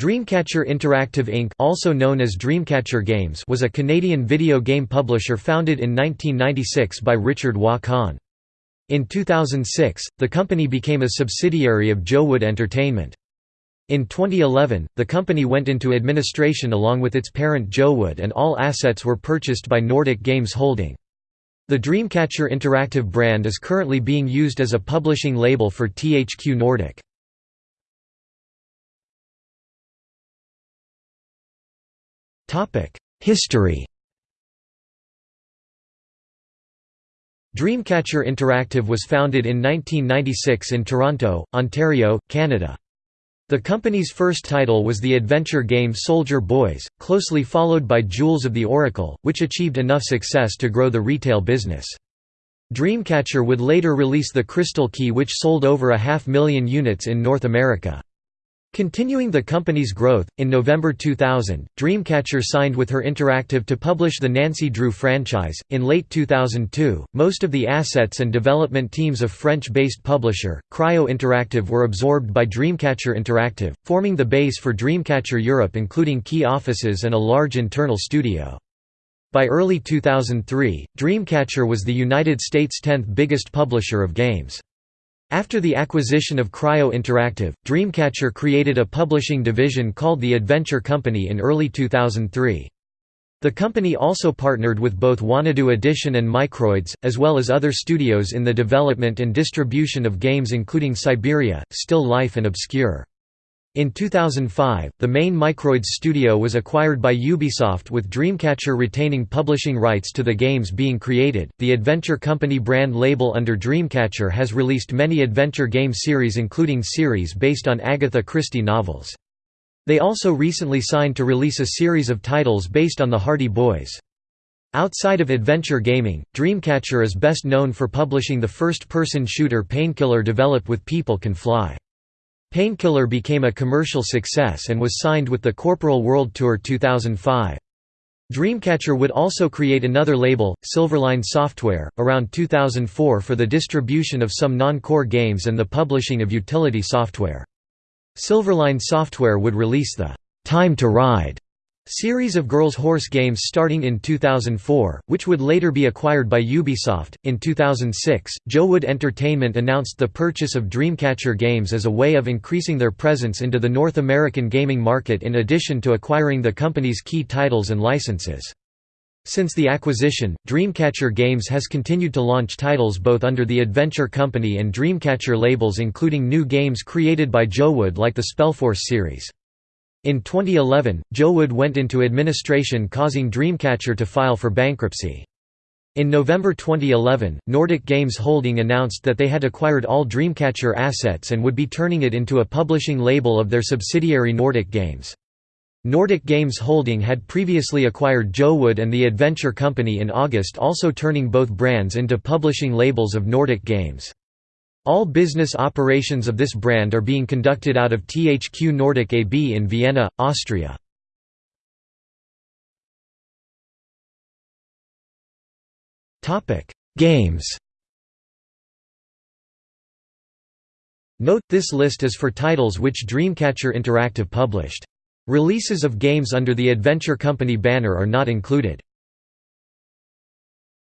Dreamcatcher Interactive Inc. also known as Dreamcatcher Games was a Canadian video game publisher founded in 1996 by Richard Kahn. In 2006, the company became a subsidiary of JoWood Entertainment. In 2011, the company went into administration along with its parent JoWood and all assets were purchased by Nordic Games Holding. The Dreamcatcher Interactive brand is currently being used as a publishing label for THQ Nordic. History Dreamcatcher Interactive was founded in 1996 in Toronto, Ontario, Canada. The company's first title was the adventure game Soldier Boys, closely followed by Jewels of the Oracle, which achieved enough success to grow the retail business. Dreamcatcher would later release the Crystal Key which sold over a half million units in North America. Continuing the company's growth, in November 2000, Dreamcatcher signed with Her Interactive to publish the Nancy Drew franchise. In late 2002, most of the assets and development teams of French based publisher, Cryo Interactive were absorbed by Dreamcatcher Interactive, forming the base for Dreamcatcher Europe, including key offices and a large internal studio. By early 2003, Dreamcatcher was the United States' 10th biggest publisher of games. After the acquisition of Cryo Interactive, Dreamcatcher created a publishing division called the Adventure Company in early 2003. The company also partnered with both Wanadoo Edition and Microids, as well as other studios in the development and distribution of games including Syberia, Still Life and Obscure. In 2005, the main Microids studio was acquired by Ubisoft with Dreamcatcher retaining publishing rights to the games being created. The Adventure Company brand label under Dreamcatcher has released many adventure game series including series based on Agatha Christie novels. They also recently signed to release a series of titles based on the Hardy Boys. Outside of adventure gaming, Dreamcatcher is best known for publishing the first-person shooter Painkiller developed with People Can Fly. Painkiller became a commercial success and was signed with the Corporal World Tour 2005. Dreamcatcher would also create another label, Silverline Software, around 2004 for the distribution of some non-core games and the publishing of utility software. Silverline Software would release the Time to Ride Series of Girls Horse games starting in 2004, which would later be acquired by Ubisoft. In 2006, JoWood Entertainment announced the purchase of Dreamcatcher Games as a way of increasing their presence into the North American gaming market in addition to acquiring the company's key titles and licenses. Since the acquisition, Dreamcatcher Games has continued to launch titles both under the Adventure Company and Dreamcatcher labels including new games created by JoWood like the Spellforce series. In 2011, JoWood went into administration causing Dreamcatcher to file for bankruptcy. In November 2011, Nordic Games Holding announced that they had acquired all Dreamcatcher assets and would be turning it into a publishing label of their subsidiary Nordic Games. Nordic Games Holding had previously acquired JoWood and the Adventure Company in August also turning both brands into publishing labels of Nordic Games. All business operations of this brand are being conducted out of THQ Nordic AB in Vienna, Austria. Games Note, this list is for titles which Dreamcatcher Interactive published. Releases of games under the Adventure Company banner are not included.